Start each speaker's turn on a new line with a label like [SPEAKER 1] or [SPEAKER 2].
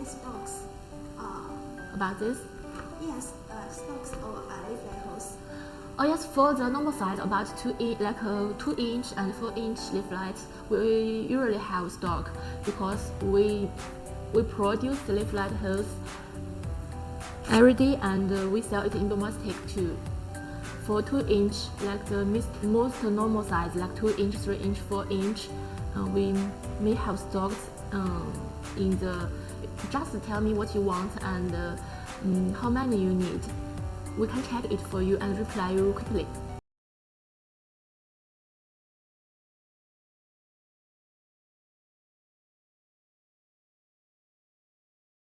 [SPEAKER 1] any stocks? Uh,
[SPEAKER 2] about this.
[SPEAKER 1] yes, uh, stocks or uh, layflat hose.
[SPEAKER 2] Oh yes, for the normal size, about two inch, like a two inch and four inch leaflets, we usually have stock because we we produce the layflat hose every day and uh, we sell it in domestic too. For two inch, like the most, normal size, like two inch, three inch, four inch, uh, we may have stocks um, in the. Just tell me what you want and uh, mm, how many you need. We can check it for you and reply you quickly.